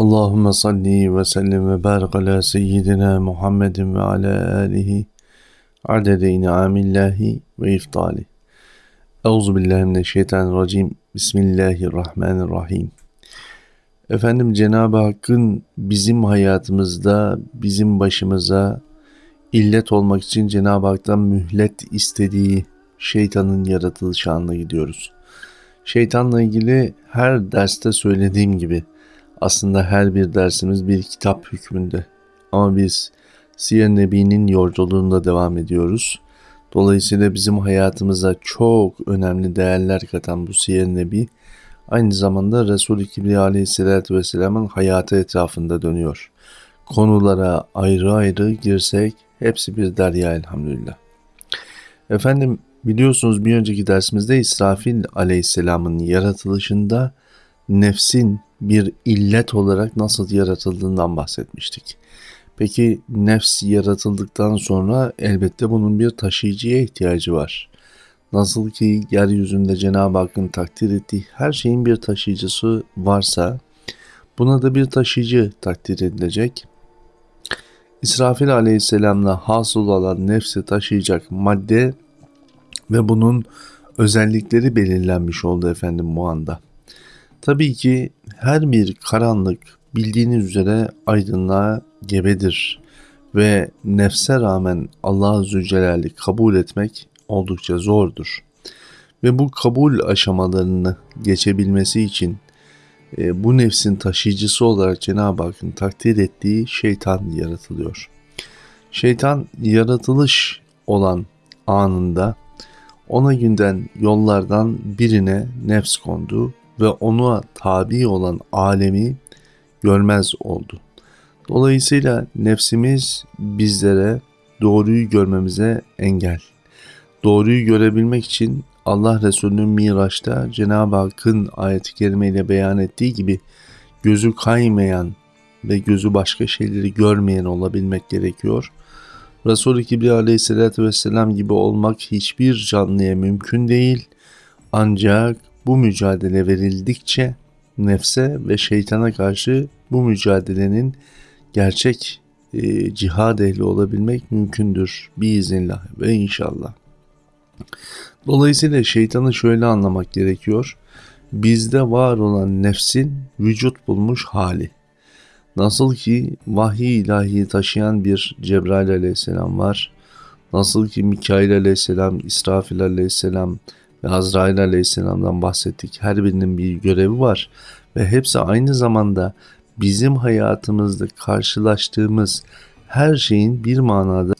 Allahümme salli ve sellim ve barik ala seyyidina Muhammedin ve ala alihi adede in'amillahi ve iftali. Euzu billahi mineşşeytanirracim. Bismillahirrahmanirrahim. Efendim Cenab-ı Hakk'ın bizim hayatımızda, bizim başımıza illet olmak için Cenab-ı Hak'tan mühlet istediği şeytanın yaratılışı anına gidiyoruz. Şeytanla ilgili her derste söylediğim gibi aslında her bir dersimiz bir kitap hükmünde. Ama biz Siyer Nebi'nin yolculuğunda devam ediyoruz. Dolayısıyla bizim hayatımıza çok önemli değerler katan bu Siyer Nebi aynı zamanda Resul-i Kibriya aleyhissalatü vesselamın hayatı etrafında dönüyor. Konulara ayrı ayrı girsek hepsi bir derya elhamdülillah. Efendim biliyorsunuz bir önceki dersimizde İsrafil aleyhisselamın yaratılışında nefsin bir illet olarak nasıl yaratıldığından bahsetmiştik. Peki nefs yaratıldıktan sonra elbette bunun bir taşıyıcıya ihtiyacı var. Nasıl ki yeryüzünde Cenab-ı Hakk'ın takdir ettiği her şeyin bir taşıyıcısı varsa buna da bir taşıyıcı takdir edilecek. İsrafil aleyhisselamla hasıl olan nefsi taşıyacak madde ve bunun özellikleri belirlenmiş oldu efendim bu anda. Tabii ki her bir karanlık bildiğiniz üzere aydınlığa gebedir ve nefse rağmen Allah Zülcelal'i kabul etmek oldukça zordur. Ve bu kabul aşamalarını geçebilmesi için e, bu nefsin taşıyıcısı olarak Cenab-ı Hakk'ın takdir ettiği şeytan yaratılıyor. Şeytan yaratılış olan anında ona günden yollardan birine nefs kondu ve ona tabi olan alemi görmez oldu. Dolayısıyla nefsimiz bizlere doğruyu görmemize engel. Doğruyu görebilmek için Allah Resulü'nün Miraç'ta Cenab-ı Hakk'ın ayet-i kerimeyle beyan ettiği gibi gözü kaymayan ve gözü başka şeyleri görmeyen olabilmek gerekiyor. Resul-i Kibriya aleyhissalatü vesselam gibi olmak hiçbir canlıya mümkün değil. Ancak bu mücadele verildikçe nefse ve şeytana karşı bu mücadelenin gerçek e, cihad ehli olabilmek mümkündür biiznillah ve inşallah. Dolayısıyla şeytanı şöyle anlamak gerekiyor. Bizde var olan nefsin vücut bulmuş hali. Nasıl ki vahiy ilahi taşıyan bir Cebrail aleyhisselam var. Nasıl ki Mikail aleyhisselam, İsrafil aleyhisselam, ve Azrail aleyhisselamdan bahsettik. Her birinin bir görevi var ve hepsi aynı zamanda bizim hayatımızda karşılaştığımız her şeyin bir manada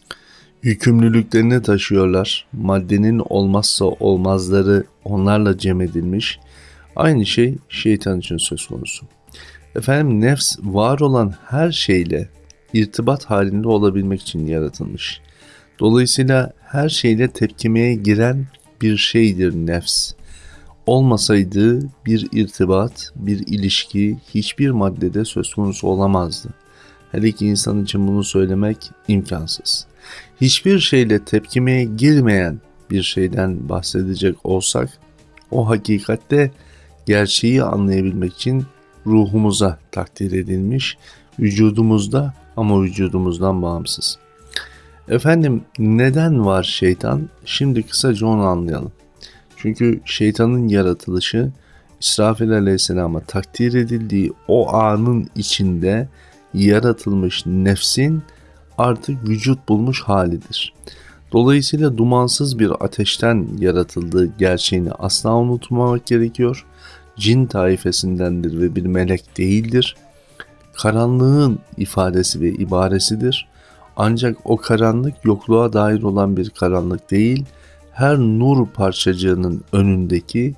yükümlülüklerini taşıyorlar. Maddenin olmazsa olmazları onlarla cem edilmiş. Aynı şey şeytan için söz konusu. Efendim nefs var olan her şeyle irtibat halinde olabilmek için yaratılmış. Dolayısıyla her şeyle tepkimeye giren bir şeydir nefs. Olmasaydı bir irtibat, bir ilişki hiçbir maddede söz konusu olamazdı. Her iki insan için bunu söylemek imkansız. Hiçbir şeyle tepkimeye girmeyen bir şeyden bahsedecek olsak, o hakikatte gerçeği anlayabilmek için ruhumuza takdir edilmiş, vücudumuzda ama vücudumuzdan bağımsız. Efendim neden var şeytan? Şimdi kısaca onu anlayalım. Çünkü şeytanın yaratılışı İsrafil Aleyhisselam'a takdir edildiği o anın içinde yaratılmış nefsin artık vücut bulmuş halidir. Dolayısıyla dumansız bir ateşten yaratıldığı gerçeğini asla unutmamak gerekiyor. Cin taifesindendir ve bir melek değildir. Karanlığın ifadesi ve ibaresidir. Ancak o karanlık yokluğa dair olan bir karanlık değil, her nur parçacığının önündeki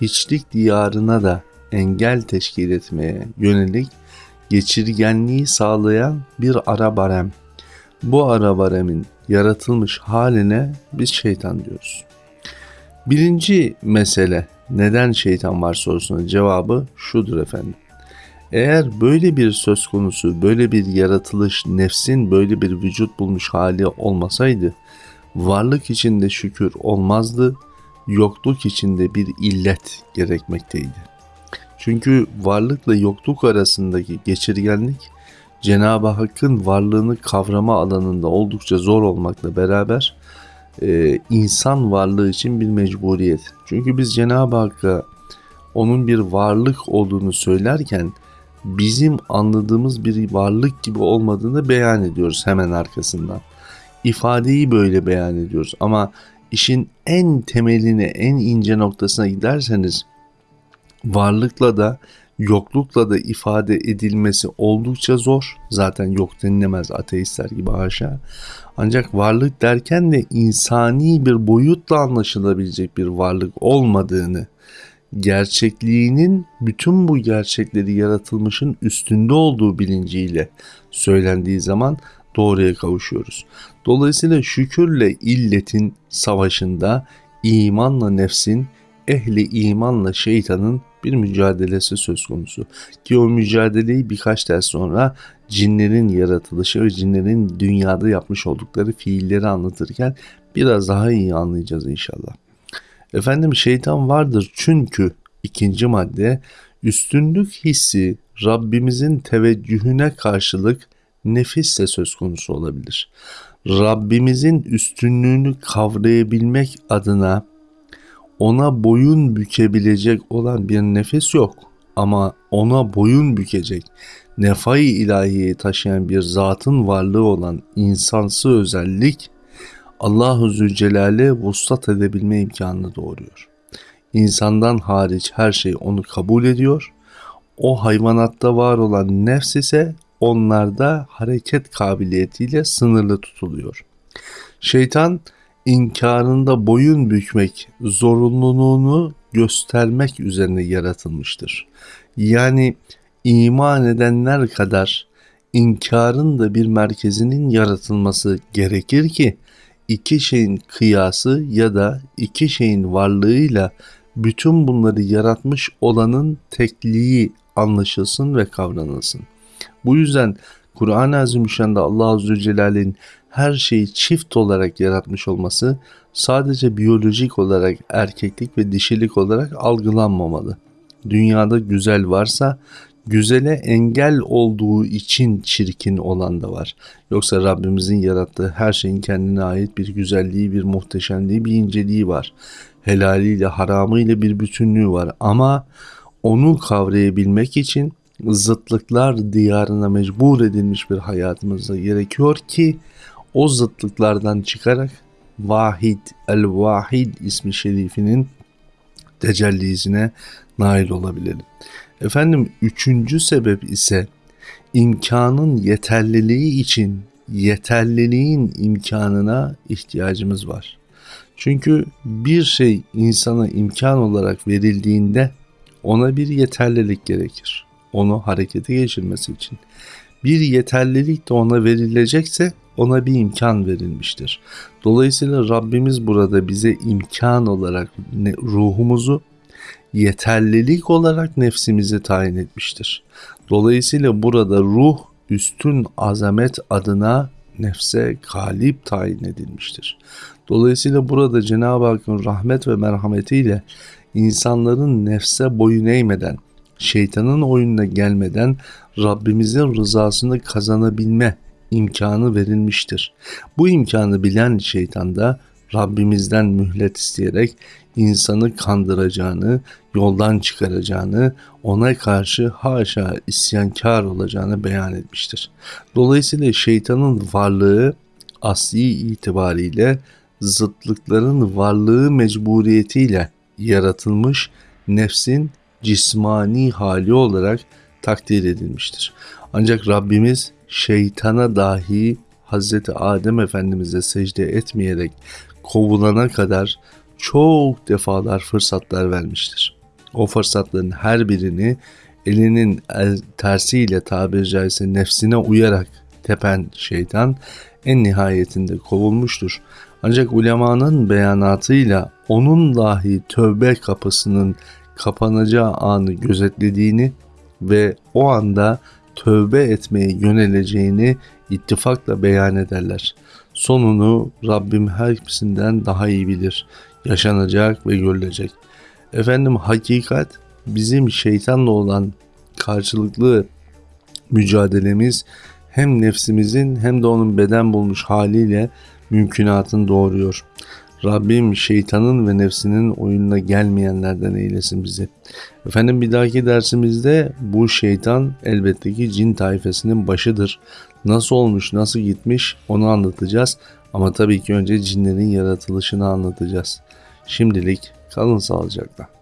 hiçlik diyarına da engel teşkil etmeye yönelik geçirgenliği sağlayan bir ara barem. Bu ara baremin yaratılmış haline biz şeytan diyoruz. Birinci mesele neden şeytan var sorusuna cevabı şudur efendim. Eğer böyle bir söz konusu, böyle bir yaratılış, nefsin böyle bir vücut bulmuş hali olmasaydı, varlık içinde şükür olmazdı, yokluk içinde bir illet gerekmekteydi. Çünkü varlıkla yokluk arasındaki geçirgenlik Cenab-ı Hakk'ın varlığını kavrama alanında oldukça zor olmakla beraber e, insan varlığı için bir mecburiyet. Çünkü biz Cenab-ı Hakk'a onun bir varlık olduğunu söylerken bizim anladığımız bir varlık gibi olmadığını beyan ediyoruz hemen arkasından. İfadeyi böyle beyan ediyoruz ama işin en temeline, en ince noktasına giderseniz varlıkla da yoklukla da ifade edilmesi oldukça zor. Zaten yok denilemez ateistler gibi haşa. Ancak varlık derken de insani bir boyutla anlaşılabilecek bir varlık olmadığını, gerçekliğinin bütün bu gerçekleri yaratılmışın üstünde olduğu bilinciyle söylendiği zaman doğruya kavuşuyoruz. Dolayısıyla şükürle illetin savaşında imanla nefsin, ehli imanla şeytanın bir mücadelesi söz konusu. Ki o mücadeleyi birkaç ders sonra cinlerin yaratılışı ve cinlerin dünyada yapmış oldukları fiilleri anlatırken biraz daha iyi anlayacağız inşallah. Efendim şeytan vardır çünkü ikinci madde üstünlük hissi Rabbimizin teveccühüne karşılık nefisle söz konusu olabilir. Rabbimizin üstünlüğünü kavrayabilmek adına ona boyun bükebilecek olan bir nefes yok ama ona boyun bükecek nefai ilahiyi taşıyan bir zatın varlığı olan insansı özellik Allahu Zülcelal'e vuslat edebilme imkanını doğuruyor. İnsandan hariç her şey onu kabul ediyor. O hayvanatta var olan nefs ise onlarda hareket kabiliyetiyle sınırlı tutuluyor. Şeytan inkarında boyun bükmek zorunluluğunu göstermek üzerine yaratılmıştır. Yani iman edenler kadar inkarın da bir merkezinin yaratılması gerekir ki iki şeyin kıyası ya da iki şeyin varlığıyla bütün bunları yaratmış olanın tekliği anlaşılsın ve kavranılsın. Bu yüzden Kur'an-ı Azimüşşan'da Allah Azze Celal'in her şeyi çift olarak yaratmış olması sadece biyolojik olarak erkeklik ve dişilik olarak algılanmamalı. Dünyada güzel varsa güzele engel olduğu için çirkin olan da var. Yoksa Rabbimizin yarattığı her şeyin kendine ait bir güzelliği, bir muhteşemliği, bir inceliği var. Helaliyle, haramıyla bir bütünlüğü var. Ama onu kavrayabilmek için zıtlıklar diyarına mecbur edilmiş bir hayatımızda gerekiyor ki o zıtlıklardan çıkarak Vahid el-Vahid ismi şerifinin tecellisine nail olabilelim. Efendim üçüncü sebep ise imkanın yeterliliği için yeterliliğin imkanına ihtiyacımız var. Çünkü bir şey insana imkan olarak verildiğinde ona bir yeterlilik gerekir. Onu harekete geçirmesi için. Bir yeterlilik de ona verilecekse ona bir imkan verilmiştir. Dolayısıyla Rabbimiz burada bize imkan olarak ruhumuzu yeterlilik olarak nefsimizi tayin etmiştir. Dolayısıyla burada ruh üstün azamet adına nefse galip tayin edilmiştir. Dolayısıyla burada Cenab-ı Hakk'ın rahmet ve merhametiyle insanların nefse boyun eğmeden, şeytanın oyununa gelmeden Rabbimizin rızasını kazanabilme imkanı verilmiştir. Bu imkanı bilen şeytan da Rabbimizden mühlet isteyerek insanı kandıracağını, yoldan çıkaracağını, ona karşı haşa isyankar olacağını beyan etmiştir. Dolayısıyla şeytanın varlığı asli itibariyle zıtlıkların varlığı mecburiyetiyle yaratılmış nefsin cismani hali olarak takdir edilmiştir. Ancak Rabbimiz şeytana dahi Hazreti Adem Efendimiz'e secde etmeyerek kovulana kadar çok defalar fırsatlar vermiştir. O fırsatların her birini elinin el tersiyle tabiri caizse nefsine uyarak tepen şeytan en nihayetinde kovulmuştur. Ancak ulemanın beyanatıyla onun dahi tövbe kapısının kapanacağı anı gözetlediğini ve o anda tövbe etmeye yöneleceğini ittifakla beyan ederler. Sonunu Rabbim hepsinden daha iyi bilir. Yaşanacak ve görülecek. Efendim hakikat bizim şeytanla olan karşılıklı mücadelemiz hem nefsimizin hem de onun beden bulmuş haliyle mümkünatını doğuruyor. Rabbim şeytanın ve nefsinin oyununa gelmeyenlerden eylesin bizi. Efendim bir dahaki dersimizde bu şeytan elbette ki cin taifesinin başıdır. Nasıl olmuş, nasıl gitmiş onu anlatacağız. Ama tabii ki önce cinlerin yaratılışını anlatacağız. Şimdilik kalın sağlıcakla.